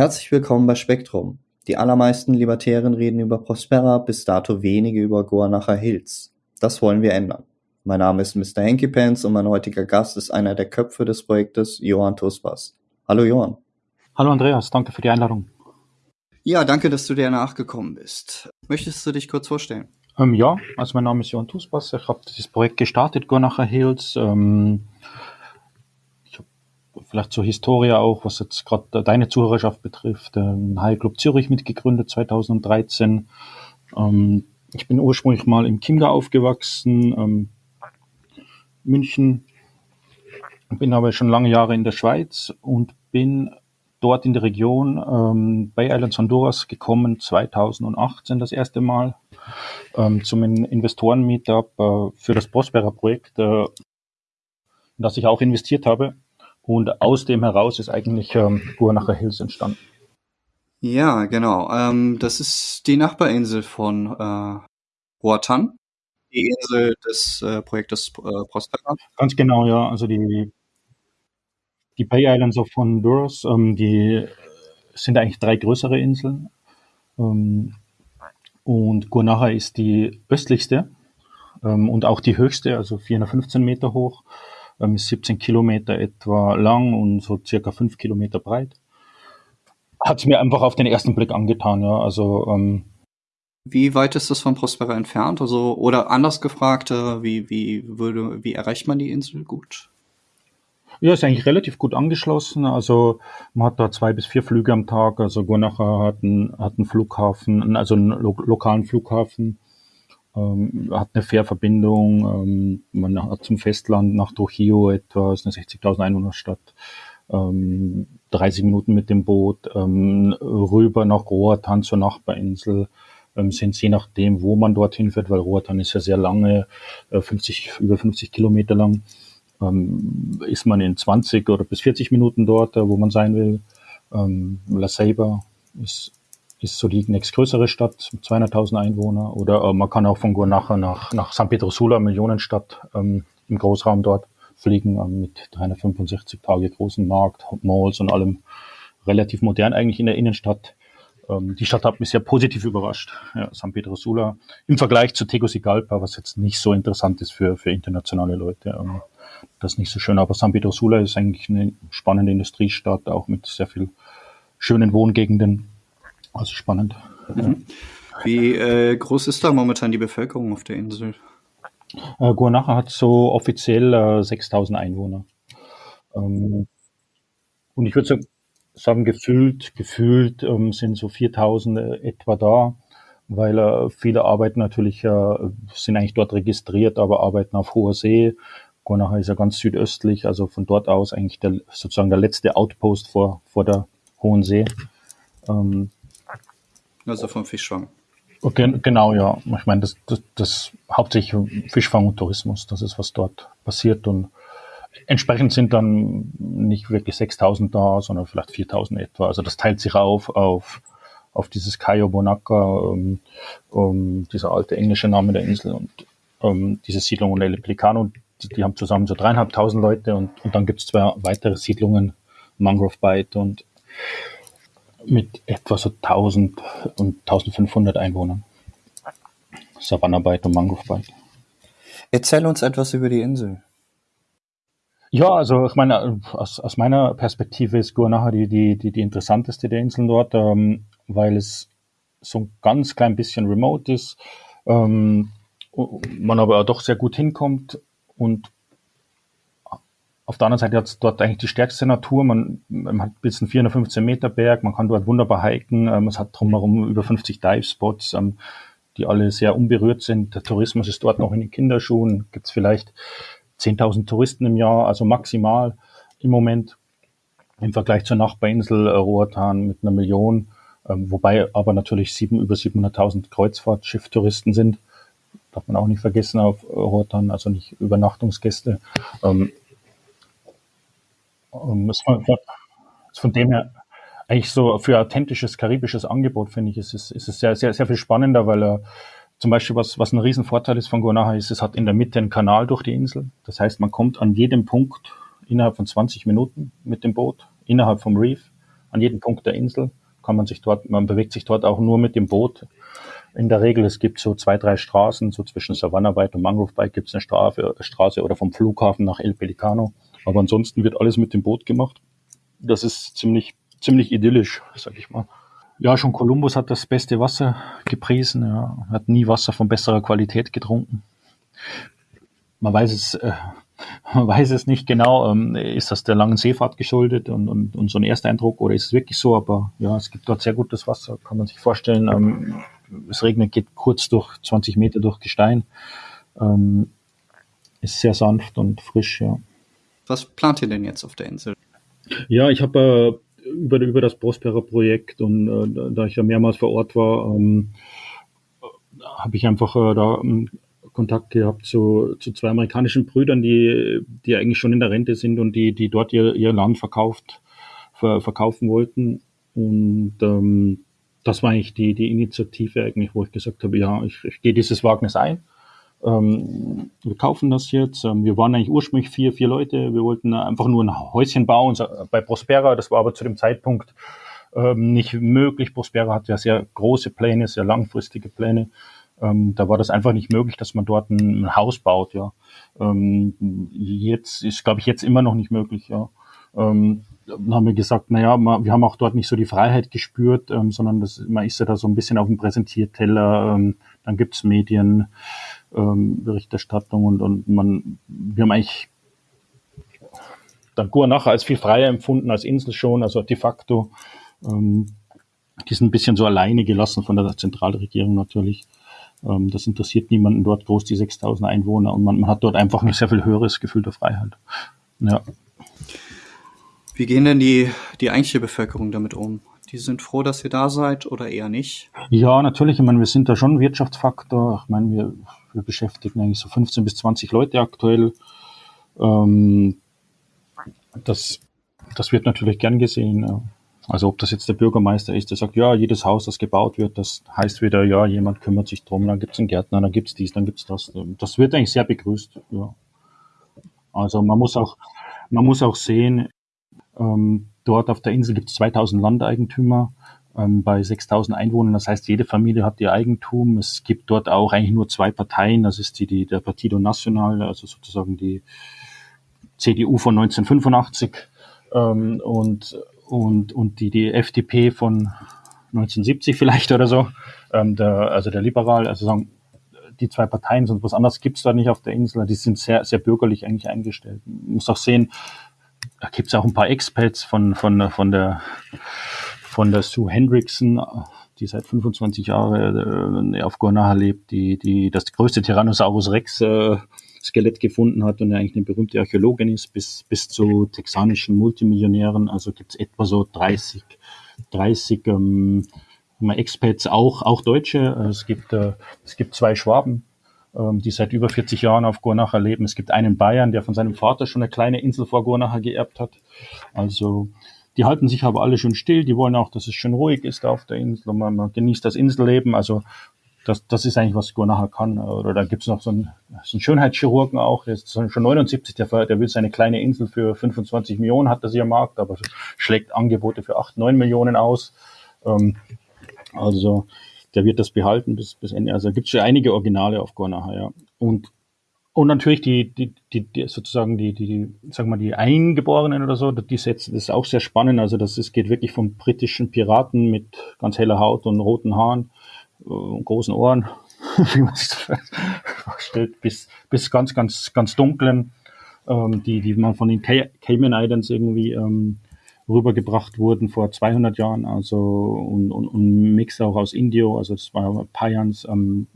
Herzlich willkommen bei Spektrum. Die allermeisten Libertären reden über Prospera, bis dato wenige über Goanacher Hills. Das wollen wir ändern. Mein Name ist Mr. Henky Pants und mein heutiger Gast ist einer der Köpfe des Projektes, Johann Tuspas. Hallo Johann. Hallo Andreas, danke für die Einladung. Ja, danke, dass du dir nachgekommen bist. Möchtest du dich kurz vorstellen? Ähm, ja, also mein Name ist Johann Tuspas. Ich habe dieses Projekt gestartet, Goanacher Hills. Ähm, vielleicht zur Historie auch, was jetzt gerade deine Zuhörerschaft betrifft, den High Club Zürich mitgegründet 2013. Ähm, ich bin ursprünglich mal im Chiemgau aufgewachsen, ähm, München, bin aber schon lange Jahre in der Schweiz und bin dort in der Region ähm, Bay Islands Honduras gekommen, 2018 das erste Mal ähm, zum Investoren-Meetup äh, für das Prospera-Projekt, äh, in das ich auch investiert habe. Und aus dem heraus ist eigentlich ähm, Guanacha Hills entstanden. Ja, genau. Ähm, das ist die Nachbarinsel von äh, Huatan, die Insel des äh, Projektes äh, Prospera. Ganz genau, ja. Also die, die Bay Islands of Honduras, ähm, die sind eigentlich drei größere Inseln. Ähm, und Guanaja ist die östlichste ähm, und auch die höchste, also 415 Meter hoch, ähm, ist 17 Kilometer etwa lang und so circa 5 Kilometer breit. Hat es mir einfach auf den ersten Blick angetan, ja. Also ähm, wie weit ist das von Prospera entfernt? Also, oder anders gefragt, äh, wie, wie, würde, wie erreicht man die Insel gut? Ja, ist eigentlich relativ gut angeschlossen. Also man hat da zwei bis vier Flüge am Tag. Also Guanaja hat einen, hat einen Flughafen, also einen lo lokalen Flughafen, ähm, hat eine Fährverbindung. Ähm, man hat zum Festland nach Trujillo etwa, ist eine 60.000 Einwohnerstadt. Ähm, 30 Minuten mit dem Boot ähm, rüber nach Roatan zur Nachbarinsel ähm, sind je nachdem, wo man dorthin fährt, weil Roatan ist ja sehr lange, äh, 50, über 50 Kilometer lang, ähm, ist man in 20 oder bis 40 Minuten dort, äh, wo man sein will. La Ceiba ist, ist so die nächstgrößere Stadt mit 200.000 Einwohner. Oder äh, man kann auch von Guanaja nach, nach San Pedro Sula, Millionenstadt, ähm, im Großraum dort fliegen, ähm, mit 365 Tage großen Markt, Malls und allem relativ modern eigentlich in der Innenstadt. Ähm, die Stadt hat mich sehr positiv überrascht. Ja, San Pedro Sula im Vergleich zu Tegucigalpa, was jetzt nicht so interessant ist für, für internationale Leute. Ähm, das ist nicht so schön. Aber San Pedro Sula ist eigentlich eine spannende Industriestadt, auch mit sehr viel schönen Wohngegenden. Also spannend. Mhm. Wie äh, groß ist da momentan die Bevölkerung auf der Insel? Äh, Guanaja hat so offiziell äh, 6000 Einwohner. Ähm, und ich würde sagen, sagen, gefühlt, gefühlt ähm, sind so 4000 äh, etwa da, weil äh, viele arbeiten natürlich, äh, sind eigentlich dort registriert, aber arbeiten auf hoher See. Gornacha ist ja ganz südöstlich, also von dort aus eigentlich der, sozusagen der letzte Outpost vor, vor der Hohen See. Ähm, also vom Fischfang. Okay, genau, ja. Ich meine, das, das, das hauptsächlich Fischfang und Tourismus, das ist, was dort passiert und Entsprechend sind dann nicht wirklich 6000 da, sondern vielleicht 4000 etwa. Also das teilt sich auf auf, auf dieses Cayo Bonaca, um, um, dieser alte englische Name der Insel und um, diese Siedlung und El Pelicano. Die, die haben zusammen so dreieinhalbtausend Leute und, und dann gibt es zwei weitere Siedlungen, Mangrove Bight und mit etwa so 1000 und 1500 Einwohnern. Savannah Bight und Mangrove Bight. Erzähl uns etwas über die Insel. Ja, also ich meine, aus, aus meiner Perspektive ist Guanaja die, die, die, die interessanteste der Inseln dort, ähm, weil es so ein ganz klein bisschen remote ist, ähm, man aber auch doch sehr gut hinkommt und auf der anderen Seite hat es dort eigentlich die stärkste Natur. Man, man hat bis einen 415 Meter Berg, man kann dort wunderbar hiken. Ähm, es hat drumherum über 50 Dive-Spots, ähm, die alle sehr unberührt sind. Der Tourismus ist dort noch in den Kinderschuhen. Gibt es vielleicht 10.000 Touristen im Jahr, also maximal im Moment im Vergleich zur Nachbarinsel äh, Roatan mit einer Million, ähm, wobei aber natürlich sieben, über 700.000 Kreuzfahrtschifftouristen sind. Darf man auch nicht vergessen auf Roatan, also nicht Übernachtungsgäste. Ähm, ähm, ist von, ist von dem her eigentlich so für authentisches karibisches Angebot, finde ich, ist es, ist es sehr, sehr, sehr viel spannender, weil er äh, zum Beispiel, was, was ein Riesenvorteil ist von Guanaja, ist, es hat in der Mitte einen Kanal durch die Insel. Das heißt, man kommt an jedem Punkt innerhalb von 20 Minuten mit dem Boot, innerhalb vom Reef. an jedem Punkt der Insel kann man sich dort, man bewegt sich dort auch nur mit dem Boot. In der Regel, es gibt so zwei, drei Straßen, so zwischen Savannah Bight und Mangrove Bight gibt es eine Straße, Straße oder vom Flughafen nach El Pelicano. Aber ansonsten wird alles mit dem Boot gemacht. Das ist ziemlich, ziemlich idyllisch, sag ich mal. Ja, schon Kolumbus hat das beste Wasser gepriesen, ja. hat nie Wasser von besserer Qualität getrunken. Man weiß es, äh, man weiß es nicht genau, ähm, ist das der langen Seefahrt geschuldet und, und, und so ein Ersteindruck oder ist es wirklich so, aber ja, es gibt dort sehr gutes Wasser, kann man sich vorstellen. Ähm, es regnet, geht kurz durch 20 Meter durch Gestein, ähm, ist sehr sanft und frisch, ja. Was plant ihr denn jetzt auf der Insel? Ja, ich habe äh, über, über das Prospera-Projekt und äh, da ich ja mehrmals vor Ort war, ähm, habe ich einfach äh, da ähm, Kontakt gehabt zu, zu zwei amerikanischen Brüdern, die, die eigentlich schon in der Rente sind und die, die dort ihr, ihr Land verkauft, ver, verkaufen wollten. Und ähm, das war eigentlich die, die Initiative eigentlich, wo ich gesagt habe, ja, ich, ich gehe dieses Wagnis ein. Ähm, wir kaufen das jetzt. Ähm, wir waren eigentlich ursprünglich vier, vier Leute. Wir wollten einfach nur ein Häuschen bauen bei Prospera. Das war aber zu dem Zeitpunkt ähm, nicht möglich. Prospera hat ja sehr große Pläne, sehr langfristige Pläne. Ähm, da war das einfach nicht möglich, dass man dort ein, ein Haus baut. Ja, ähm, jetzt ist, glaube ich, jetzt immer noch nicht möglich. Ja. Ähm, dann haben wir gesagt, naja, wir haben auch dort nicht so die Freiheit gespürt, ähm, sondern das, man ist ja da so ein bisschen auf dem Präsentierteller, ähm, dann gibt's Medien, ähm, und, und man, wir haben eigentlich dann nachher als viel freier empfunden als Insel schon, also de facto. Ähm, die sind ein bisschen so alleine gelassen von der Zentralregierung natürlich. Ähm, das interessiert niemanden dort groß, die 6000 Einwohner und man, man hat dort einfach ein sehr viel höheres Gefühl der Freiheit. Ja. Wie gehen denn die, die eigentliche Bevölkerung damit um? Die sind froh, dass ihr da seid oder eher nicht? Ja, natürlich. Ich meine, wir sind da schon Wirtschaftsfaktor. Ich meine, wir, wir beschäftigen eigentlich so 15 bis 20 Leute aktuell. Ähm, das, das wird natürlich gern gesehen. Also ob das jetzt der Bürgermeister ist, der sagt, ja, jedes Haus, das gebaut wird, das heißt wieder, ja, jemand kümmert sich drum, dann gibt's einen Gärtner, dann gibt's dies, dann gibt's das. Das wird eigentlich sehr begrüßt. Ja. Also man muss auch, man muss auch sehen, ähm, dort auf der Insel gibt es 2000 Landeigentümer ähm, bei 6000 Einwohnern. Das heißt, jede Familie hat ihr Eigentum. Es gibt dort auch eigentlich nur zwei Parteien. Das ist die, die der Partido Nacional, also sozusagen die CDU von 1985 ähm, und, und, und die, die FDP von 1970 vielleicht oder so. Ähm, der, also der Liberal, also sagen, die zwei Parteien, sonst was anderes gibt's da nicht auf der Insel. Die sind sehr, sehr bürgerlich eigentlich eingestellt. Man muss auch sehen, da gibt's auch ein paar Expats von, von, von der von der Sue Hendrickson, die seit 25 Jahren äh, auf Guanaja lebt, die, die das größte Tyrannosaurus Rex äh, Skelett gefunden hat und eigentlich eine berühmte Archäologin ist, bis, bis zu texanischen Multimillionären. Also gibt's etwa so 30, 30 ähm, Expats, auch, auch Deutsche. Es gibt, äh, es gibt zwei Schwaben, die seit über 40 Jahren auf Gornacha leben. Es gibt einen Bayern, der von seinem Vater schon eine kleine Insel vor Gornacha geerbt hat. Also die halten sich aber alle schön still. Die wollen auch, dass es schön ruhig ist auf der Insel. Man, man genießt das Inselleben. Also das, das ist eigentlich, was Gornacha kann. Oder da gibt's noch so einen, so einen Schönheitschirurgen auch, der ist schon 79, der, der will seine kleine Insel für 25 Millionen, hat das am Markt, aber schlägt Angebote für 8, 9 Millionen aus. Ähm, also der wird das behalten bis, bis Ende. Also gibt es schon einige Originale auf Gornaha, ja. Und, und natürlich die, die, die, die sozusagen die, die, die, sag mal, die Eingeborenen oder so, die setzen, das ist auch sehr spannend. Also das ist, geht wirklich vom britischen Piraten mit ganz heller Haut und roten Haaren und äh, großen Ohren, wie man sich das vorstellt, bis, bis ganz, ganz, ganz dunklen, ähm, die, die man von den Cayman Islands irgendwie ähm, rübergebracht wurden vor 200 Jahren, also und, und, und Mix auch aus Indio, also das war Payans, ähm,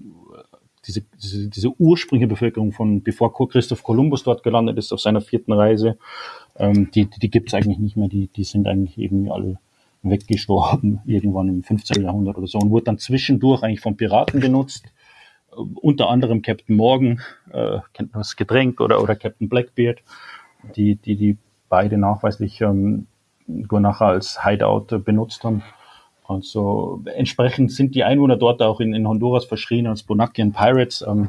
diese, diese, diese ursprüngliche Bevölkerung von bevor Christoph Kolumbus dort gelandet ist auf seiner vierten Reise, ähm, die, die, die gibt es eigentlich nicht mehr, die, die sind eigentlich irgendwie alle weggestorben, irgendwann im 15. Jahrhundert oder so und wurde dann zwischendurch eigentlich von Piraten genutzt, äh, unter anderem Captain Morgan, äh, kennt man das Getränk, oder, oder Captain Blackbeard, die, die, die beide nachweislich ähm, nachher als Hideout benutzt haben. Also entsprechend sind die Einwohner dort auch in, in Honduras verschrien als Bonacian Pirates. Ähm,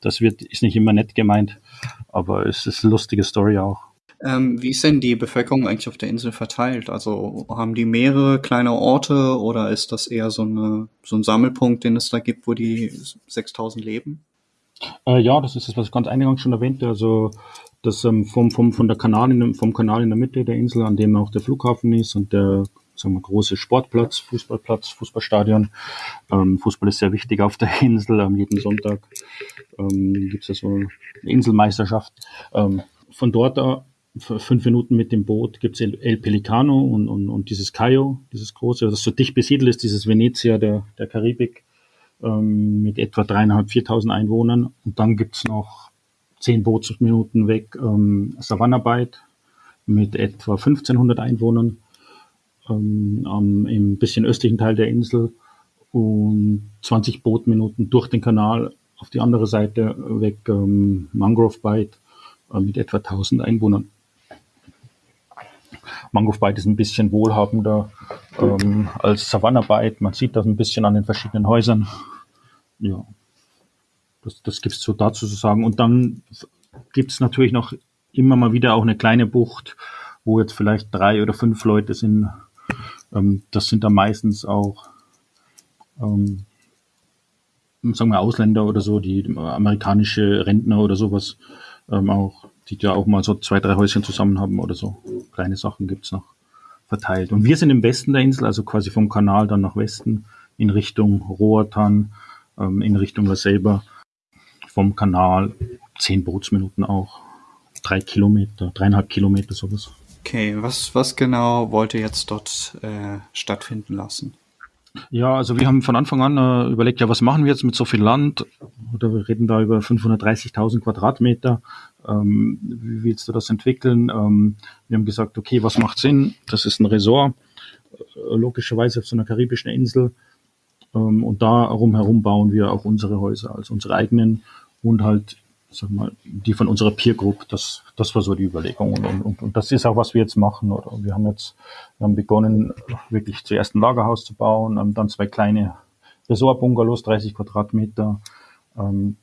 das wird, ist nicht immer nett gemeint, aber es ist eine lustige Story auch. Ähm, wie ist denn die Bevölkerung eigentlich auf der Insel verteilt? Also haben die mehrere kleine Orte oder ist das eher so, eine, so ein Sammelpunkt, den es da gibt, wo die 6000 leben? Äh, ja, das ist das, was ich ganz eingangs schon erwähnte. Also das ähm, vom, vom, von der Kanal in, vom Kanal in der Mitte der Insel, an dem auch der Flughafen ist und der sagen wir, große Sportplatz, Fußballplatz, Fußballstadion. Ähm, Fußball ist sehr wichtig auf der Insel. Am jeden Sonntag ähm, gibt es ja so eine Inselmeisterschaft. Ähm, von dort fünf Minuten mit dem Boot gibt es El, El Pelicano und, und, und dieses Cayo, dieses große, das so dicht besiedelt ist, dieses Venezia der, der Karibik ähm, mit etwa dreieinhalb, viertausend Einwohnern. Und dann gibt es noch zehn Bootsminuten weg ähm, Savannah-Bight mit etwa 1500 Einwohnern ähm, am, im bisschen östlichen Teil der Insel und 20 Bootminuten durch den Kanal auf die andere Seite weg ähm, Mangrove Bight äh, mit etwa 1000 Einwohnern. Mangrove Bight ist ein bisschen wohlhabender ähm, als Savannah Bight. Man sieht das ein bisschen an den verschiedenen Häusern. Ja, das, das gibt es so dazu zu sagen. Und dann gibt es natürlich noch immer mal wieder auch eine kleine Bucht, wo jetzt vielleicht drei oder fünf Leute sind. Ähm, das sind dann meistens auch, ähm, sagen wir, Ausländer oder so, die amerikanische Rentner oder sowas ähm, auch, die ja auch mal so zwei, drei Häuschen zusammen haben oder so. Kleine Sachen gibt's noch verteilt. Und wir sind im Westen der Insel, also quasi vom Kanal dann nach Westen in Richtung Roatan, ähm, in Richtung Selber, vom Kanal zehn Bootsminuten auch, drei Kilometer, dreieinhalb Kilometer sowas. Okay, was, was genau wollt ihr jetzt dort äh, stattfinden lassen? Ja, also wir haben von Anfang an äh, überlegt, ja, was machen wir jetzt mit so viel Land? Oder wir reden da über 530.000 Quadratmeter. Ähm, wie willst du das entwickeln? Ähm, wir haben gesagt, okay, was macht Sinn? Das ist ein Resort, äh, logischerweise auf so einer karibischen Insel. Ähm, und da herum bauen wir auch unsere Häuser, also unsere eigenen und halt sag mal, die von unserer Peer Group, das, das war so die Überlegung. Und, und, und das ist auch, was wir jetzt machen. Oder? Wir haben jetzt wir haben begonnen, wirklich zuerst ein Lagerhaus zu bauen, ähm, dann zwei kleine Resort-Bungalows, 30 Quadratmeter, ähm,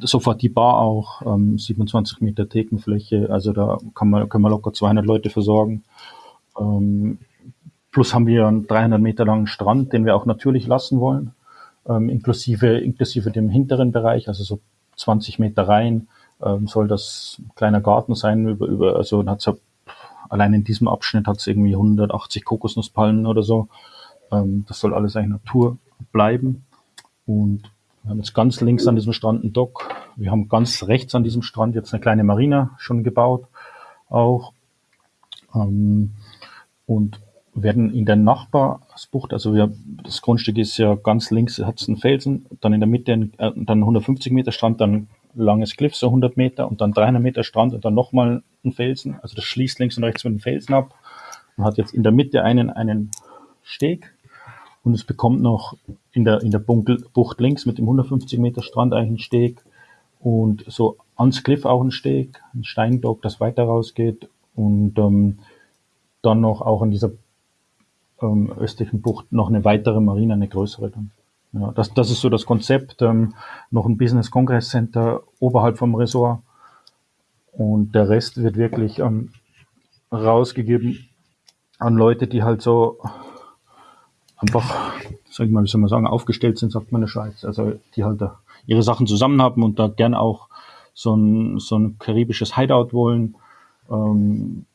sofort die Bar auch, ähm, 27 Meter Thekenfläche, also da kann man, können wir locker 200 Leute versorgen. Ähm, plus haben wir einen 300 Meter langen Strand, den wir auch natürlich lassen wollen, ähm, inklusive, inklusive dem hinteren Bereich, also so 20 Meter rein ähm, soll das ein kleiner Garten sein. Über, über, also hat's ja, allein in diesem Abschnitt hat es irgendwie 180 Kokosnusspalmen oder so. Ähm, das soll alles eigentlich Natur bleiben. Und wir haben jetzt ganz links an diesem Strand einen Dock. Wir haben ganz rechts an diesem Strand jetzt eine kleine Marina schon gebaut. Auch. Ähm, und werden in der Nachbarsbucht, also wir, das Grundstück ist ja ganz links, hat es einen Felsen, dann in der Mitte äh, dann 150 Meter Strand, dann langes Cliff, so 100 Meter und dann 300 Meter Strand und dann nochmal ein Felsen. Also das schließt links und rechts mit dem Felsen ab. Man hat jetzt in der Mitte einen, einen Steg und es bekommt noch in der, in der Bucht links mit dem 150 Meter Strand eigentlich einen Steg und so ans Cliff auch ein Steg, ein Steindock, das weiter rausgeht und ähm, dann noch auch in dieser ähm, östlichen Bucht noch eine weitere Marine, eine größere dann. Ja, das, das ist so das Konzept. Ähm, noch ein Business Congress Center oberhalb vom Resort. Und der Rest wird wirklich ähm, rausgegeben an Leute, die halt so einfach, sag ich mal, wie soll man sagen, aufgestellt sind, sagt man in der Schweiz. Also die halt da ihre Sachen zusammen haben und da gern auch so ein, so ein karibisches Hideout wollen. Ähm,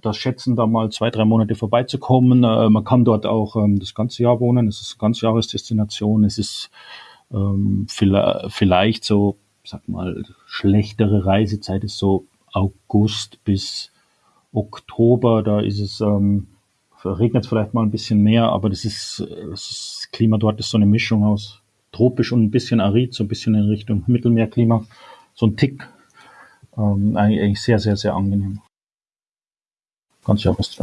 das schätzen, da mal zwei, drei Monate vorbeizukommen. Äh, man kann dort auch ähm, das ganze Jahr wohnen. Es ist eine ganz Jahresdestination. Es ist ähm, vielleicht, vielleicht so, sag mal, schlechtere Reisezeit ist so August bis Oktober. Da ist es, ähm, regnet es vielleicht mal ein bisschen mehr, aber das ist, das Klima dort ist so eine Mischung aus tropisch und ein bisschen arid, so ein bisschen in Richtung Mittelmeerklima. So ein Tick. Ähm, eigentlich sehr, sehr, sehr angenehm ganz ja bis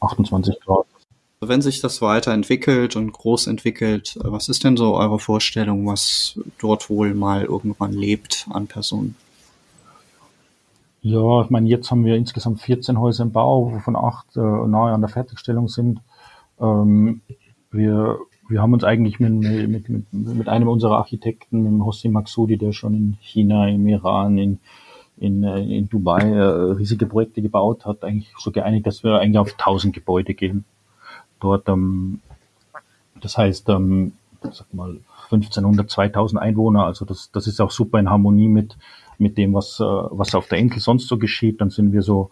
28 Grad. Wenn sich das weiterentwickelt und groß entwickelt, was ist denn so eure Vorstellung, was dort wohl mal irgendwann lebt an Personen? Ja, ich meine, jetzt haben wir insgesamt 14 Häuser im Bau, wovon acht äh, nahe an der Fertigstellung sind. Ähm, wir, wir haben uns eigentlich mit, mit, mit, mit einem unserer Architekten, mit dem Hossein Maksudi, der schon in China, im Iran, in in, äh, in Dubai äh, riesige Projekte gebaut, hat eigentlich so geeinigt, dass wir eigentlich auf 1000 Gebäude gehen. Dort, ähm, das heißt, ähm, sag mal 1500, 2000 Einwohner, also das, das ist auch super in Harmonie mit, mit dem, was, äh, was auf der Insel sonst so geschieht. Dann sind wir so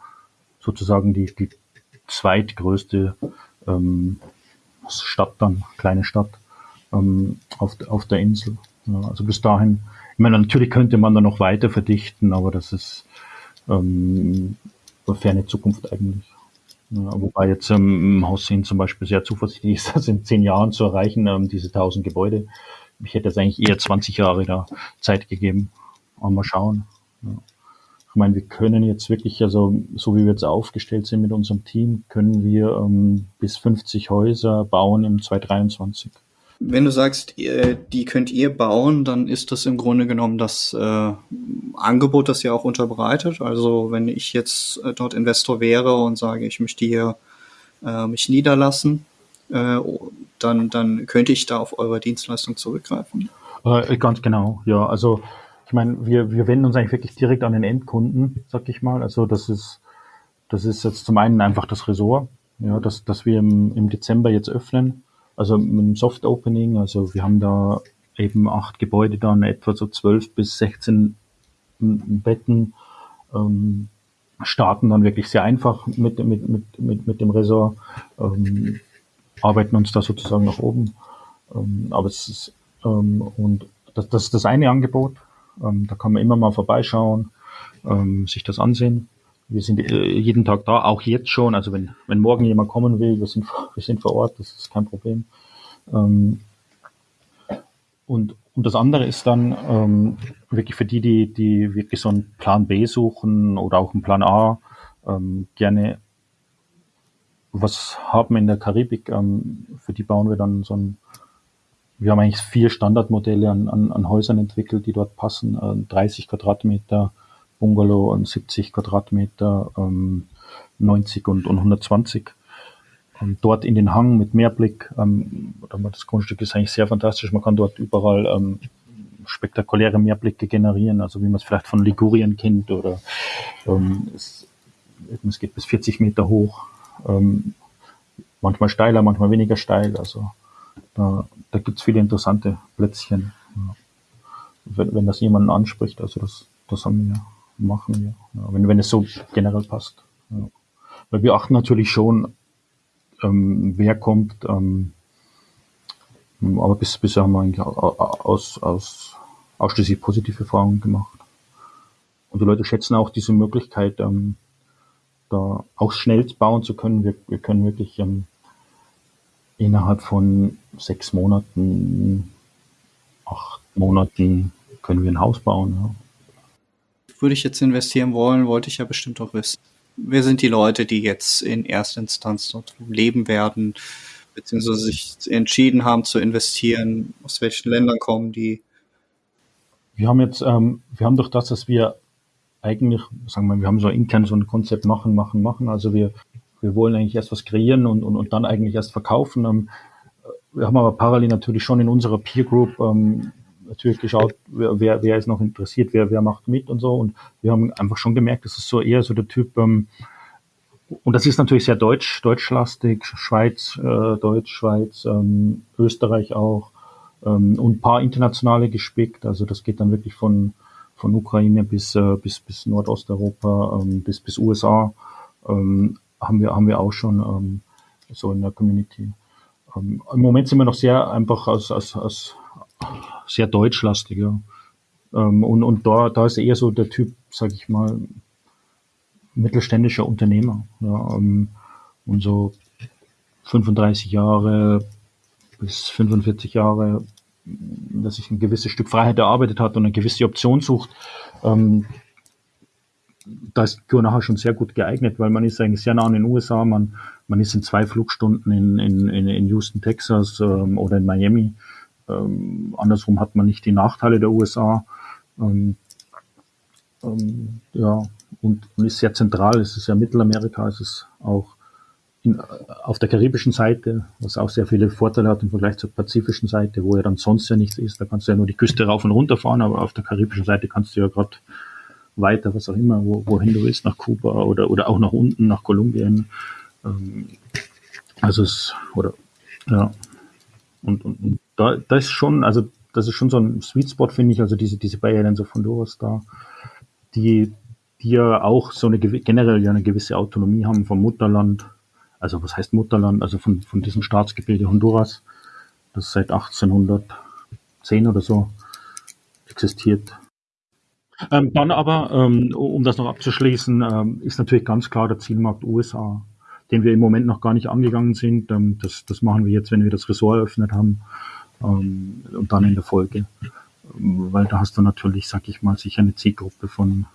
sozusagen die, die zweitgrößte ähm, Stadt dann, kleine Stadt ähm, auf, auf der Insel. Ja, also bis dahin, ich meine, natürlich könnte man da noch weiter verdichten, aber das ist ähm, eine ferne Zukunft eigentlich. Ja, wobei jetzt ähm, im Haussehen zum Beispiel sehr zuversichtlich ist, das in zehn Jahren zu erreichen, ähm, diese tausend Gebäude. Ich hätte jetzt eigentlich eher 20 Jahre da Zeit gegeben. Aber mal schauen. Ja. Ich meine, wir können jetzt wirklich, also so wie wir jetzt aufgestellt sind mit unserem Team, können wir ähm, bis 50 Häuser bauen im 2023. Wenn du sagst, die könnt ihr bauen, dann ist das im Grunde genommen das äh, Angebot, das ihr auch unterbreitet. Also wenn ich jetzt äh, dort Investor wäre und sage, ich möchte hier äh, mich niederlassen, äh, dann, dann könnte ich da auf eure Dienstleistung zurückgreifen. Äh, ganz genau, ja. Also ich meine, wir, wir wenden uns eigentlich wirklich direkt an den Endkunden, sag ich mal. Also das ist, das ist jetzt zum einen einfach das Ressort, ja, dass, dass wir im, im Dezember jetzt öffnen also mit einem Soft Opening, also wir haben da eben acht Gebäude dann, etwa so zwölf bis 16 Betten, ähm, starten dann wirklich sehr einfach mit, mit, mit, mit, mit dem Resort, ähm, arbeiten uns da sozusagen nach oben. Ähm, aber es ist, ähm, und das, das ist das eine Angebot. Ähm, da kann man immer mal vorbeischauen, ähm, sich das ansehen. Wir sind äh, jeden Tag da, auch jetzt schon. Also wenn, wenn morgen jemand kommen will, wir sind, wir sind vor Ort, das ist kein Problem. Ähm, und, und das andere ist dann ähm, wirklich für die, die, die wirklich so einen Plan B suchen oder auch einen Plan A, ähm, gerne was haben in der Karibik. Ähm, für die bauen wir dann so ein, wir haben eigentlich vier Standardmodelle an, an, an Häusern entwickelt, die dort passen. Äh, 30 Quadratmeter, Bungalow und 70 Quadratmeter, ähm, 90 und, und 120. Und dort in den Hang mit Meerblick, ähm, das Grundstück ist eigentlich sehr fantastisch. Man kann dort überall ähm, spektakuläre Meerblicke generieren, also wie man es vielleicht von Ligurien kennt oder ähm, es, es geht bis 40 Meter hoch, ähm, manchmal steiler, manchmal weniger steil. Also da, da gibt es viele interessante Plätzchen. Ja. Wenn, wenn das jemanden anspricht, also das, das haben wir machen wir, ja, wenn, wenn es so generell passt. Ja. Weil wir achten natürlich schon, ähm, wer kommt, ähm, aber bis, bisher haben wir eigentlich aus, aus, ausschließlich positive Erfahrungen gemacht. Und die Leute schätzen auch diese Möglichkeit, ähm, da auch schnell bauen zu können. Wir, wir können wirklich ähm, innerhalb von sechs Monaten, acht Monaten können wir ein Haus bauen. Ja würde ich jetzt investieren wollen, wollte ich ja bestimmt auch wissen. Wer sind die Leute, die jetzt in erster Instanz dort leben werden, beziehungsweise sich entschieden haben zu investieren? Aus welchen Ländern kommen die? Wir haben jetzt, ähm, wir haben durch das, dass wir eigentlich, sagen wir, wir haben so intern so ein Konzept machen, machen, machen. Also wir, wir wollen eigentlich erst was kreieren und, und, und dann eigentlich erst verkaufen. Ähm, wir haben aber parallel natürlich schon in unserer Peer Group ähm, natürlich geschaut, wer, wer ist noch interessiert, wer, wer macht mit und so. Und wir haben einfach schon gemerkt, das ist so eher so der Typ, ähm, und das ist natürlich sehr deutsch, deutschlastig, Schweiz, äh, Deutsch, Schweiz, ähm, Österreich auch ähm, und paar internationale gespickt. Also das geht dann wirklich von, von Ukraine bis, äh, bis, bis Nordosteuropa, ähm, bis, bis USA ähm, haben wir, haben wir auch schon ähm, so in der Community. Ähm, Im Moment sind wir noch sehr einfach aus, aus, aus sehr deutschlastig, ja. Ähm, und und da, da ist eher so der Typ, sag ich mal, mittelständischer Unternehmer. Ja, ähm, und so 35 Jahre bis 45 Jahre, dass sich ein gewisses Stück Freiheit erarbeitet hat und eine gewisse Option sucht, ähm, da ist Tour nachher schon sehr gut geeignet, weil man ist eigentlich sehr nah an den USA, man, man ist in zwei Flugstunden in, in, in Houston, Texas ähm, oder in Miami ähm, andersrum hat man nicht die Nachteile der USA. Ähm, ähm, ja, und, und, ist sehr zentral. Es ist ja Mittelamerika, es ist auch in, auf der karibischen Seite, was auch sehr viele Vorteile hat im Vergleich zur pazifischen Seite, wo ja dann sonst ja nichts ist. Da kannst du ja nur die Küste rauf und runter fahren, aber auf der karibischen Seite kannst du ja gerade weiter, was auch immer, wo, wohin du willst, nach Kuba oder, oder auch nach unten, nach Kolumbien. Ähm, also es, oder, ja. Und, und, und da, da ist schon, also das ist schon so ein Sweet Spot, finde ich, also diese, diese Bay Islands of Honduras da, die, die ja auch so eine generell ja eine gewisse Autonomie haben vom Mutterland. Also was heißt Mutterland? Also von, von diesem Staatsgebilde Honduras, das seit 1810 oder so existiert. Ähm, dann aber, ähm, um das noch abzuschließen, ähm, ist natürlich ganz klar der Zielmarkt USA, den wir im Moment noch gar nicht angegangen sind. Ähm, das, das machen wir jetzt, wenn wir das Ressort eröffnet haben ähm, und dann in der Folge. Weil da hast du natürlich, sag ich mal, sicher eine Zielgruppe von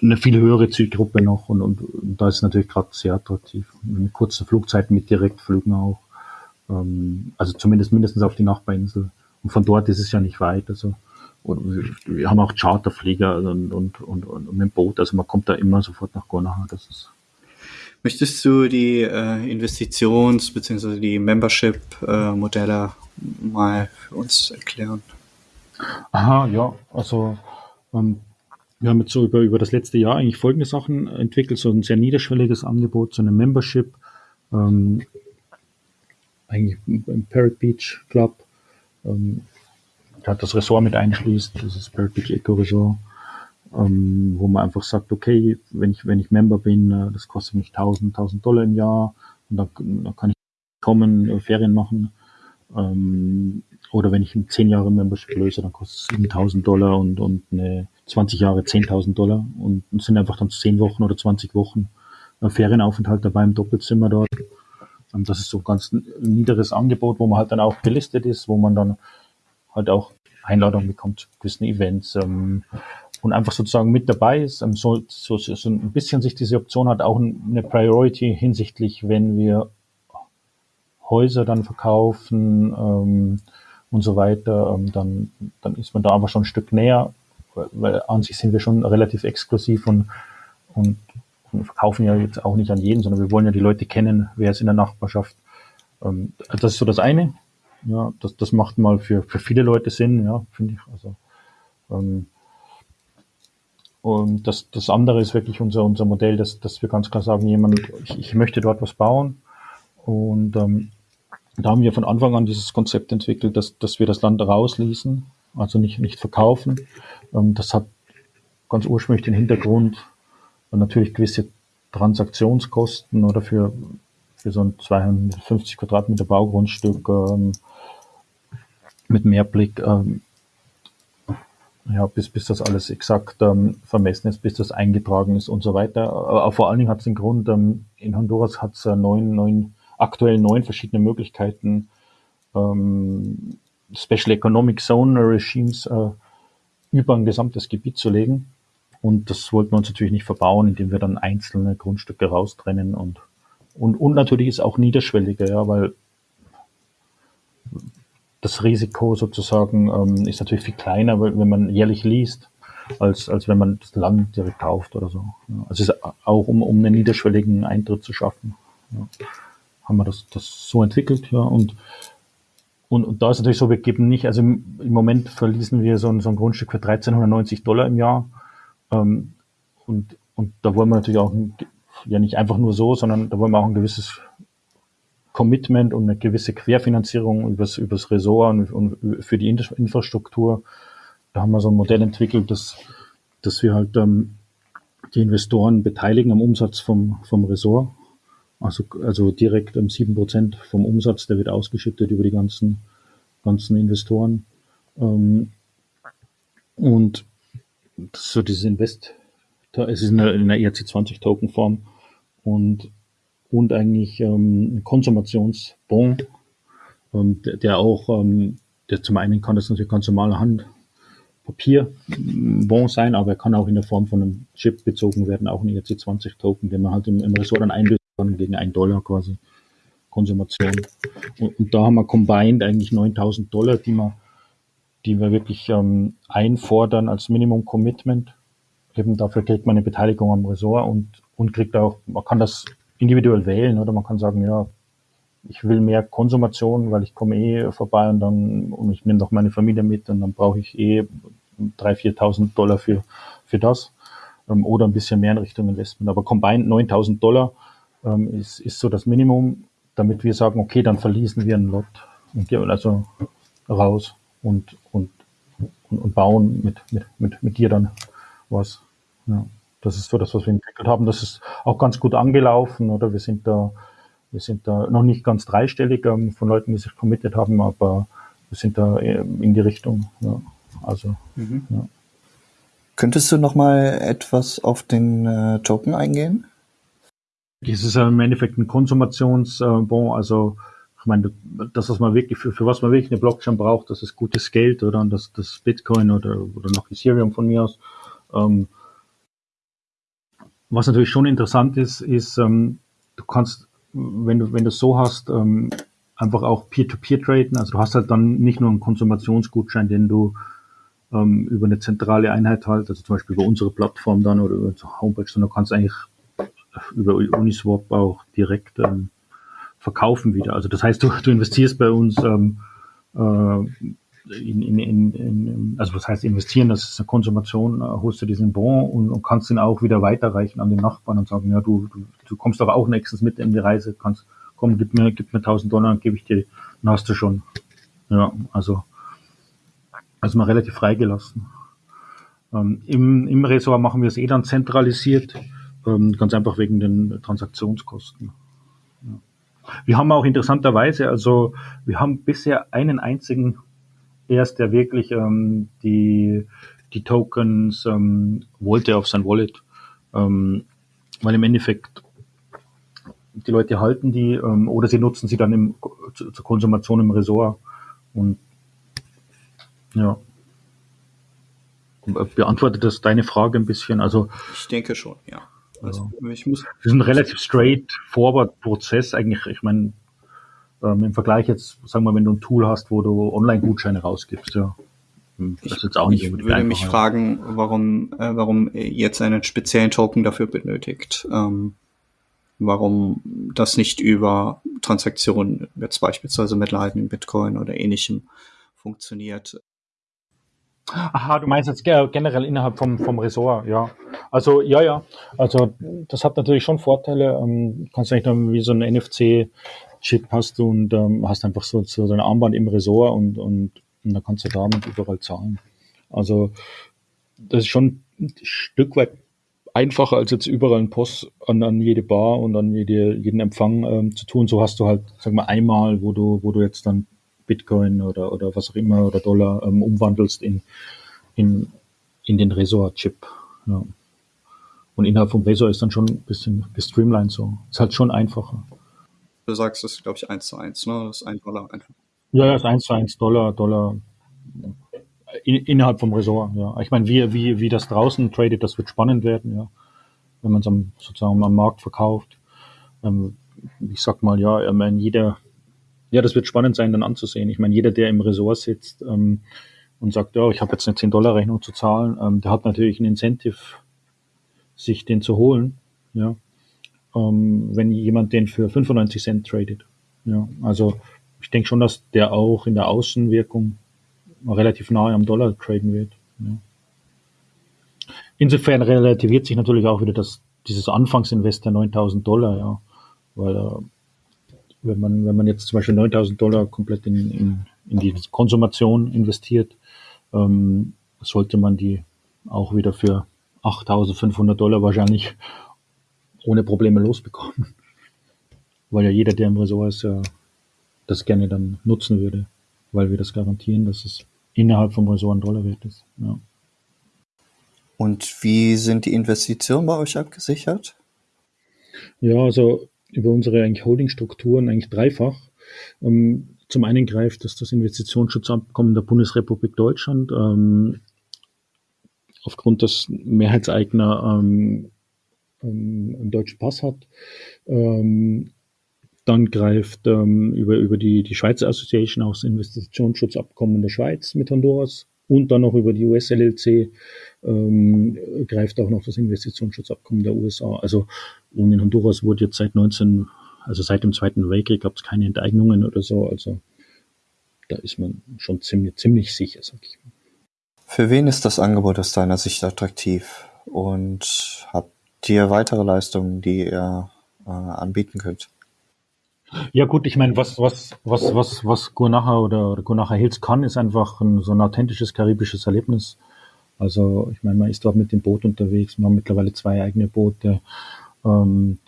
eine viel höhere Zielgruppe noch und, und, und da ist natürlich gerade sehr attraktiv. Mit kurzen Flugzeiten mit Direktflügen auch. Ähm, also zumindest mindestens auf die Nachbarinsel. Und von dort ist es ja nicht weit. Also und wir haben auch Charterflieger und, und, und, und mit dem Boot. Also man kommt da immer sofort nach Gonaha. Das ist Möchtest du die äh, Investitions- bzw. die Membership-Modelle äh, mal für uns erklären? Aha, ja. Also ähm, wir haben jetzt so über, über das letzte Jahr eigentlich folgende Sachen entwickelt, so ein sehr niederschwelliges Angebot, so eine Membership, ähm, eigentlich im Parrot Beach Club, ähm, hat das Ressort mit einschließt, das ist Parrot Beach Eco Resort, ähm, wo man einfach sagt, okay, wenn ich, wenn ich Member bin, äh, das kostet mich 1000, 1000 Dollar im Jahr und dann, dann kann ich kommen, äh, Ferien machen, ähm, oder wenn ich ein 10 Jahre Membership löse, dann kostet es 7000 Dollar und, und eine 20 Jahre 10.000 Dollar und, und sind einfach dann 10 Wochen oder 20 Wochen äh, Ferienaufenthalt dabei im Doppelzimmer dort. Ähm, das ist so ein ganz niederes Angebot, wo man halt dann auch gelistet ist, wo man dann halt auch Einladungen bekommt zu gewissen Events ähm, und einfach sozusagen mit dabei ist. Ähm, so, so, so ein bisschen sich diese Option hat auch eine Priority hinsichtlich, wenn wir Häuser dann verkaufen ähm, und so weiter, ähm, dann, dann ist man da einfach schon ein Stück näher weil an sich sind wir schon relativ exklusiv und, und, und verkaufen ja jetzt auch nicht an jeden, sondern wir wollen ja die Leute kennen, wer ist in der Nachbarschaft. Ähm, das ist so das eine. Ja, das, das macht mal für, für viele Leute Sinn, ja, finde ich. Also, ähm, und das, das andere ist wirklich unser, unser Modell, dass, dass wir ganz klar sagen, jemand, ich, ich möchte dort was bauen. Und ähm, da haben wir von Anfang an dieses Konzept entwickelt, dass, dass wir das Land rausließen, also nicht, nicht verkaufen. Ähm, das hat ganz ursprünglich den Hintergrund, natürlich gewisse Transaktionskosten oder für, für so ein 250 Quadratmeter Baugrundstück ähm, mit Mehrblick, ähm, ja, bis, bis das alles exakt ähm, vermessen ist, bis das eingetragen ist und so weiter. Aber vor allen Dingen hat es den Grund, ähm, in Honduras hat es äh, neun, neun, aktuell neun verschiedene Möglichkeiten, ähm, Special Economic Zone Regimes äh, über ein gesamtes Gebiet zu legen. Und das wollten wir uns natürlich nicht verbauen, indem wir dann einzelne Grundstücke raustrennen und, und, und natürlich ist auch niederschwelliger, ja, weil das Risiko sozusagen ähm, ist natürlich viel kleiner, wenn man jährlich liest, als, als wenn man das Land direkt kauft oder so. Ja. Also auch um, um einen niederschwelligen Eintritt zu schaffen. Ja. Haben wir das, das so entwickelt, ja. Und und, und da ist natürlich so, wir geben nicht, also im, im Moment verließen wir so ein, so ein Grundstück für 1390 Dollar im Jahr. Ähm, und, und da wollen wir natürlich auch, ein, ja nicht einfach nur so, sondern da wollen wir auch ein gewisses Commitment und eine gewisse Querfinanzierung übers, übers Ressort und, und für die Infrastruktur. Da haben wir so ein Modell entwickelt, dass, dass wir halt ähm, die Investoren beteiligen am Umsatz vom, vom Ressort also, also direkt ähm, sieben Prozent vom Umsatz, der wird ausgeschüttet über die ganzen, ganzen Investoren. Ähm, und so dieses Invest, es ist in einer, in einer ERC20 Token Form und, und eigentlich ähm, ein Konsumationsbon, ähm, der, der auch, ähm, der zum einen kann das natürlich ganz normale Hand Papierbon sein, aber er kann auch in der Form von einem Chip bezogen werden, auch ein ERC20 Token, den man halt im, im Ressort dann einlöst gegen einen Dollar quasi Konsumation. Und, und, da haben wir combined eigentlich 9000 Dollar, die wir, die wir wirklich ähm, einfordern als Minimum Commitment. Eben dafür kriegt man eine Beteiligung am Ressort und, und kriegt auch, man kann das individuell wählen oder man kann sagen, ja, ich will mehr Konsumation, weil ich komme eh vorbei und dann, und ich nehme doch meine Familie mit und dann brauche ich eh 3.000, 4.000 Dollar für, für das. ähm, oder ein bisschen mehr in Richtung Investment. Aber combined 9000 Dollar ähm, ist, ist so das Minimum, damit wir sagen, okay, dann verließen wir einen Lot und gehen also raus und, und, und, und bauen mit, mit, mit, mit dir dann was. Ja. Das ist so das, was wir entwickelt haben. Das ist auch ganz gut angelaufen, oder? Wir sind da, wir sind da noch nicht ganz dreistellig ähm, von Leuten, die sich committed haben, aber wir sind da äh, in die Richtung. Ja. Also, mhm. ja. Könntest du noch mal etwas auf den äh, Token eingehen? Es ist im Endeffekt ein Konsumationsbon, also ich meine, das, was man wirklich, für, für was man wirklich eine Blockchain braucht, das ist gutes Geld oder das, das Bitcoin oder, oder noch Ethereum von mir aus. Ähm, was natürlich schon interessant ist, ist, ähm, du kannst, wenn du, wenn du so hast, ähm, einfach auch Peer-to-Peer -Peer traden. Also du hast halt dann nicht nur einen Konsumationsgutschein, den du ähm, über eine zentrale Einheit halt, also zum Beispiel über unsere Plattform dann oder über unsere Homepage, sondern du kannst eigentlich über Uniswap auch direkt ähm, verkaufen wieder. Also das heißt, du, du investierst bei uns ähm, äh, in, in, in, in, also was heißt investieren, das ist eine Konsumation, äh, holst du diesen Bon und, und kannst ihn auch wieder weiterreichen an den Nachbarn und sagen, ja, du, du, du kommst aber auch nächstens mit in die Reise, kannst, komm, gib mir, gib mir 1000 Dollar, dann gebe ich dir, dann hast du schon. Ja, also, also mal relativ freigelassen. Ähm, im, Im Ressort machen wir es eh dann zentralisiert, ganz einfach wegen den Transaktionskosten. Wir haben auch interessanterweise, also wir haben bisher einen einzigen erst, der wirklich ähm, die, die Tokens ähm, wollte auf sein Wallet. Ähm, weil im Endeffekt die Leute halten die ähm, oder sie nutzen sie dann im, zu, zur Konsumation im Resort. Und ja. Beantwortet das deine Frage ein bisschen? Also ich denke schon, ja. Also, ich muss. Das ist ein relativ straightforward Prozess eigentlich. Ich meine, ähm, Im Vergleich jetzt, sagen wir, wenn du ein Tool hast, wo du Online-Gutscheine rausgibst, ja. Hm, das ist jetzt auch nicht ich würde mich fragen, warum, äh, warum jetzt einen speziellen Token dafür benötigt. Ähm, warum das nicht über Transaktionen, jetzt beispielsweise mit Lightning, Bitcoin oder ähnlichem funktioniert. Aha, du meinst jetzt generell innerhalb vom, vom Ressort, ja. Also, ja, ja. Also, das hat natürlich schon Vorteile. Ähm, kannst du nicht dann wie so ein NFC Chip hast du und ähm, hast einfach so, so dein Armband im Resort und, und, und dann kannst du damit überall zahlen. Also das ist schon ein Stück weit einfacher als jetzt überall ein Post an, an jede Bar und an jede, jeden Empfang ähm, zu tun. So hast du halt, sag mal, einmal, wo du, wo du jetzt dann Bitcoin oder, oder was auch immer oder Dollar ähm, umwandelst in, in, in den Resort-Chip. Ja. Und innerhalb vom Resort ist dann schon ein bisschen gestreamlined so. Ist halt schon einfacher. Du sagst, das ist, glaube ich, 1 zu 1, ne? Das ist 1 Dollar einfach. Ja, das ist 1 zu 1 Dollar, Dollar in, innerhalb vom Ressort, ja. Ich meine, wie, wie, wie das draußen tradet, das wird spannend werden, ja. Wenn man es am, sozusagen am Markt verkauft. Ähm, ich sag mal, ja, ich meine, jeder, ja, das wird spannend sein, dann anzusehen. Ich meine, jeder, der im Ressort sitzt ähm, und sagt, ja, ich habe jetzt eine 10-Dollar-Rechnung zu zahlen, ähm, der hat natürlich ein Incentive, sich den zu holen, ja ähm, wenn jemand den für 95 Cent tradet. Ja, also ich denke schon, dass der auch in der Außenwirkung relativ nahe am Dollar traden wird. Ja. Insofern relativiert sich natürlich auch wieder das, dieses Anfangsinvest der 9000 Dollar, ja, weil äh, wenn man, wenn man jetzt zum Beispiel 9000 Dollar komplett in, in, in die Konsumation investiert, ähm, sollte man die auch wieder für 8500 Dollar wahrscheinlich ohne Probleme losbekommen. Weil ja jeder, der im Ressort ist, ja das gerne dann nutzen würde, weil wir das garantieren, dass es innerhalb vom Ressort ein Dollar wert ist. Ja. Und wie sind die Investitionen bei euch abgesichert? Ja, also über unsere eigentlich Holdingstrukturen eigentlich dreifach. Ähm, zum einen greift das das Investitionsschutzabkommen der Bundesrepublik Deutschland ähm, aufgrund des Mehrheitseigner ähm, ähm, einen deutschen Pass hat. Ähm, dann greift ähm, über, über die, die Schweizer Association auch das Investitionsschutzabkommen der Schweiz mit Honduras und dann noch über die US-LLC ähm, greift auch noch das Investitionsschutzabkommen der USA. Also und in Honduras wurde jetzt seit 19, also seit dem Zweiten Weltkrieg gab es keine Enteignungen oder so. Also da ist man schon ziemlich, ziemlich sicher, sag ich mal. Für wen ist das Angebot aus deiner Sicht attraktiv? und habt ihr weitere Leistungen, die ihr äh, anbieten könnt? Ja gut, ich meine, was, was, was, was, was Gurnacha oder, oder Gurnacha Hills kann, ist einfach ein, so ein authentisches karibisches Erlebnis. Also ich meine, man ist dort mit dem Boot unterwegs, man hat mittlerweile zwei eigene Boote. Ähm,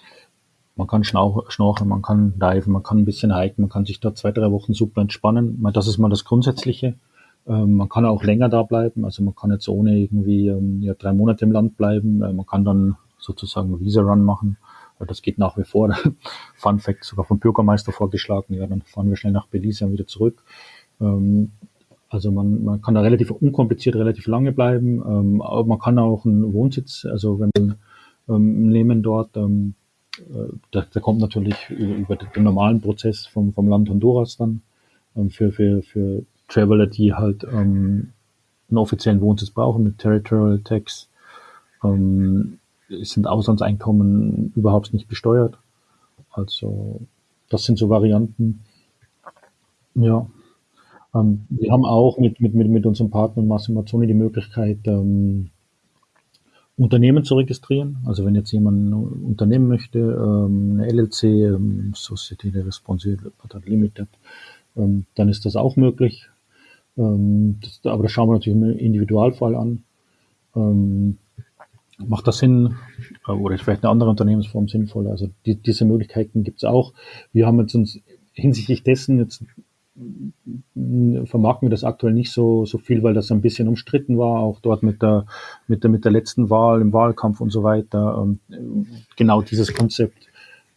man kann schnorcheln, man kann diven, man kann ein bisschen hiken, man kann sich da zwei, drei Wochen super entspannen. Das ist mal das Grundsätzliche. Ähm, man kann auch länger da bleiben, also man kann jetzt ohne irgendwie ähm, ja, drei Monate im Land bleiben. Äh, man kann dann sozusagen Visa-Run machen. Das geht nach wie vor. Fun Fact, sogar vom Bürgermeister vorgeschlagen. Ja, dann fahren wir schnell nach Belize und wieder zurück. Ähm, also man, man kann da relativ unkompliziert relativ lange bleiben. Ähm, aber man kann auch einen Wohnsitz, also wenn man ähm, nehmen dort, ähm, äh, da, da kommt natürlich über den normalen Prozess vom, vom Land Honduras dann ähm, für, für, für Traveler, die halt ähm, einen offiziellen Wohnsitz brauchen mit Territorial Tax. Ähm, sind Auslandseinkommen überhaupt nicht besteuert. Also das sind so Varianten. Ja. Ähm, wir haben auch mit, mit, mit, mit unserem Partner Massimo Mazzoni die Möglichkeit, ähm, Unternehmen zu registrieren. Also wenn jetzt jemand ein Unternehmen möchte, ähm, eine LLC, ähm, de Responsabilité Limited, ähm, dann ist das auch möglich. Ähm, das, aber das schauen wir natürlich im Individualfall an. Ähm, macht das Sinn äh, oder ist vielleicht eine andere Unternehmensform sinnvoll? Also die, diese Möglichkeiten gibt es auch. Wir haben jetzt uns hinsichtlich dessen jetzt vermarkten wir das aktuell nicht so, so viel, weil das ein bisschen umstritten war, auch dort mit der, mit der, mit der letzten Wahl, im Wahlkampf und so weiter. Und genau dieses Konzept,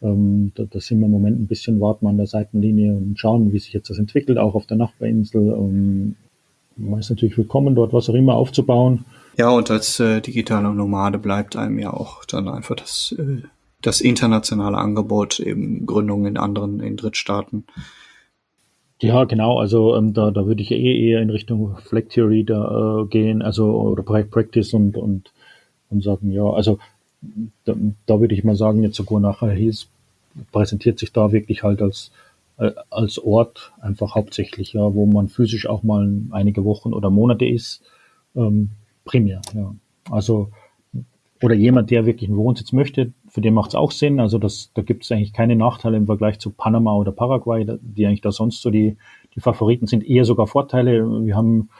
ähm, da, da sind wir im Moment ein bisschen warten an der Seitenlinie und schauen, wie sich jetzt das entwickelt, auch auf der Nachbarinsel. Ähm, man ist natürlich willkommen, dort was auch immer aufzubauen. Ja, und als äh, digitaler Nomade bleibt einem ja auch dann einfach das, äh, das internationale Angebot, eben Gründungen in anderen, in Drittstaaten. Ja, genau. Also ähm, da, da würde ich eh eher in Richtung Flag Theory da, äh, gehen, also oder Practice und, und, und sagen, ja, also da, da würde ich mal sagen, jetzt sogar nachher hieß, präsentiert sich da wirklich halt als äh, als Ort einfach hauptsächlich, ja, wo man physisch auch mal einige Wochen oder Monate ist, ähm, primär, ja. Also oder jemand, der wirklich einen Wohnsitz möchte, für den macht es auch Sinn. Also das, da gibt es eigentlich keine Nachteile im Vergleich zu Panama oder Paraguay, die eigentlich da sonst so die, die Favoriten sind, eher sogar Vorteile. Wir haben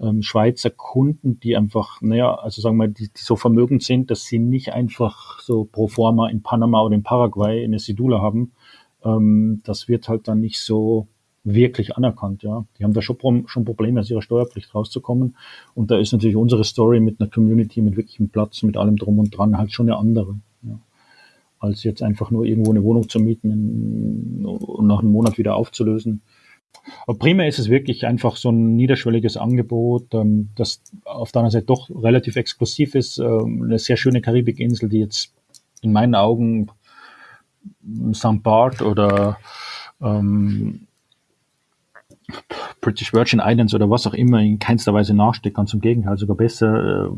ähm, Schweizer Kunden, die einfach, naja, also sagen wir, die, die so vermögend sind, dass sie nicht einfach so pro forma in Panama oder in Paraguay eine Sidula haben, ähm, das wird halt dann nicht so wirklich anerkannt. Ja, die haben da schon, schon Probleme, aus ihrer Steuerpflicht rauszukommen. Und da ist natürlich unsere Story mit einer Community, mit wirklichem Platz, mit allem drum und dran halt schon eine andere. Ja. Als jetzt einfach nur irgendwo eine Wohnung zu mieten und nach einem Monat wieder aufzulösen. Aber primär ist es wirklich einfach so ein niederschwelliges Angebot, ähm, das auf der anderen Seite doch relativ exklusiv ist. Ähm, eine sehr schöne Karibikinsel, die jetzt in meinen Augen St. Bart oder ähm, British Virgin Islands oder was auch immer in keinster Weise nachsteht, ganz im Gegenteil, sogar besser. Äh,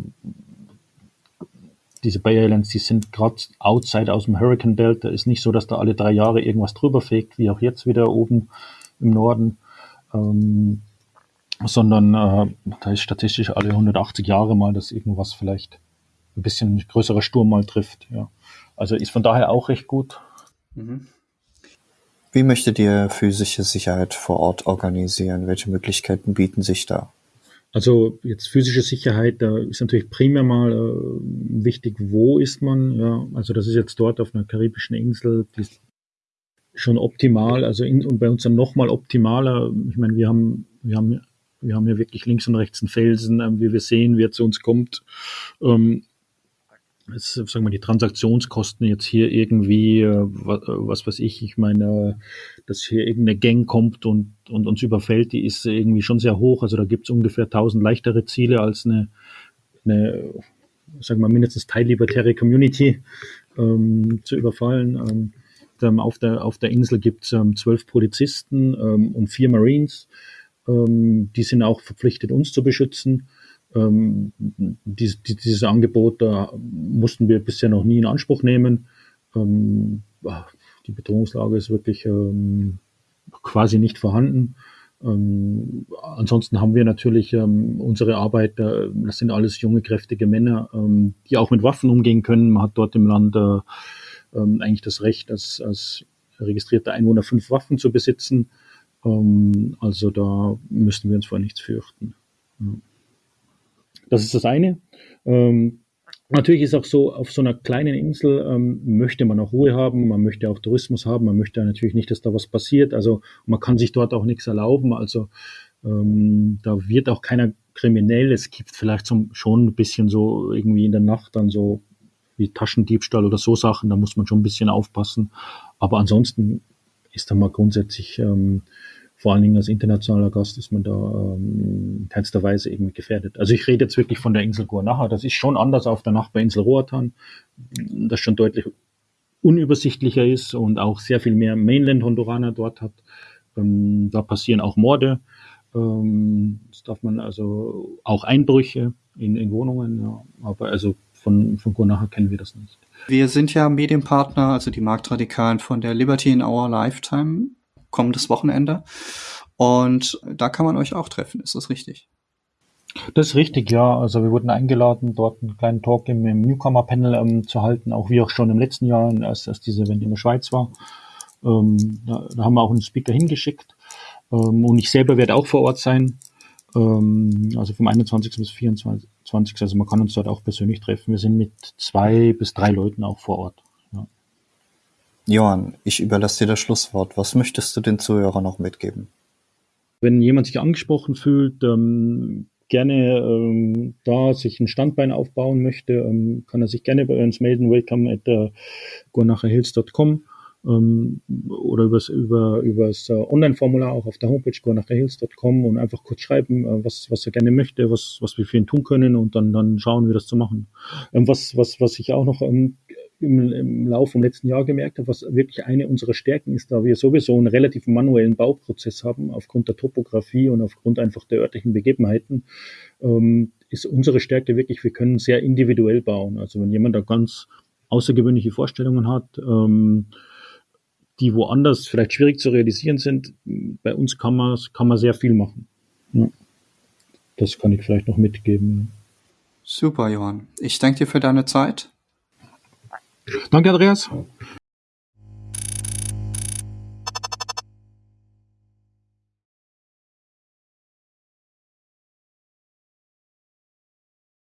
diese Bay Islands, die sind gerade outside aus dem Hurricane Belt. Da ist nicht so, dass da alle drei Jahre irgendwas drüber fegt, wie auch jetzt wieder oben im Norden. Ähm, sondern äh, da ist statistisch alle 180 Jahre mal, dass irgendwas vielleicht ein bisschen größerer Sturm mal trifft. Ja. Also ist von daher auch recht gut. Mhm. Wie möchtet ihr physische Sicherheit vor Ort organisieren? Welche Möglichkeiten bieten sich da? Also jetzt physische Sicherheit, da ist natürlich primär mal äh, wichtig, wo ist man. Ja, also das ist jetzt dort auf einer karibischen Insel, die ist schon optimal. Also in, und bei uns dann nochmal optimaler. Ich meine, wir haben, wir haben, wir haben ja wirklich links und rechts einen Felsen, äh, wie wir sehen, wer zu uns kommt. Ähm, jetzt, sagen wir, die Transaktionskosten jetzt hier irgendwie, äh, was, was weiß ich, ich meine, dass hier irgendeine Gang kommt und, und uns überfällt, die ist irgendwie schon sehr hoch. Also da gibt es ungefähr 1000 leichtere Ziele als eine, eine sagen wir mindestens teillibertäre Community ähm, zu überfallen. Ähm, auf, der, auf der Insel gibt es ähm, zwölf Polizisten ähm, und vier Marines. Ähm, die sind auch verpflichtet, uns zu beschützen. Ähm, dies, dieses Angebot da mussten wir bisher noch nie in Anspruch nehmen. Ähm, die Bedrohungslage ist wirklich ähm, quasi nicht vorhanden. Ähm, ansonsten haben wir natürlich ähm, unsere Arbeit, äh, das sind alles junge, kräftige Männer, ähm, die auch mit Waffen umgehen können. Man hat dort im Land äh, ähm, eigentlich das Recht, als, als registrierter Einwohner fünf Waffen zu besitzen. Ähm, also da müssten wir uns vor nichts fürchten. Ja. Das ist das eine. Ähm, Natürlich ist auch so, auf so einer kleinen Insel ähm, möchte man auch Ruhe haben, man möchte auch Tourismus haben, man möchte natürlich nicht, dass da was passiert. Also man kann sich dort auch nichts erlauben. Also ähm, da wird auch keiner kriminell. Es gibt vielleicht so, schon ein bisschen so irgendwie in der Nacht dann so wie Taschendiebstahl oder so Sachen, da muss man schon ein bisschen aufpassen. Aber ansonsten ist da mal grundsätzlich ähm, vor allen Dingen als internationaler Gast ist man da ähm, in keinster Weise irgendwie gefährdet. Also ich rede jetzt wirklich von der Insel Guanaja. Das ist schon anders auf der Nachbarinsel Roatan, das schon deutlich unübersichtlicher ist und auch sehr viel mehr Mainland-Honduraner dort hat. Ähm, da passieren auch Morde. Ähm, das darf man also auch Einbrüche in, in Wohnungen. Ja. Aber also von, von Guanaja kennen wir das nicht. Wir sind ja Medienpartner, also die Marktradikalen von der Liberty in Our Lifetime kommendes Wochenende. Und da kann man euch auch treffen, ist das richtig? Das ist richtig, ja. Also wir wurden eingeladen, dort einen kleinen Talk im, im Newcomer-Panel ähm, zu halten, auch wie auch schon im letzten Jahr, als, als diese Event in der Schweiz war. Ähm, da, da, haben wir auch einen Speaker hingeschickt. Ähm, und ich selber werde auch vor Ort sein. Ähm, also vom 21. bis 24. Also man kann uns dort auch persönlich treffen. Wir sind mit zwei bis drei Leuten auch vor Ort. Johann, ich überlasse dir das Schlusswort. Was möchtest du den Zuhörern noch mitgeben? Wenn jemand sich angesprochen fühlt, ähm, gerne ähm, da sich ein Standbein aufbauen möchte, ähm, kann er sich gerne bei uns melden. Welcome at uh, gornacherhills.com ähm, oder übers, über übers uh, Online-Formular auch auf der Homepage gornacherhills.com und einfach kurz schreiben, uh, was, was er gerne möchte, was, was wir für ihn tun können und dann, dann schauen wir das zu machen. Ähm, was, was, was ich auch noch ähm, im, im Laufe vom letzten Jahr gemerkt habe, was wirklich eine unserer Stärken ist, da wir sowieso einen relativ manuellen Bauprozess haben, aufgrund der Topografie und aufgrund einfach der örtlichen Begebenheiten, ähm, ist unsere Stärke wirklich, wir können sehr individuell bauen. Also wenn jemand da ganz außergewöhnliche Vorstellungen hat, ähm, die woanders vielleicht schwierig zu realisieren sind, bei uns kann man, kann man sehr viel machen. Ja. Das kann ich vielleicht noch mitgeben. Super, Johann. Ich danke dir für deine Zeit. Danke, Andreas.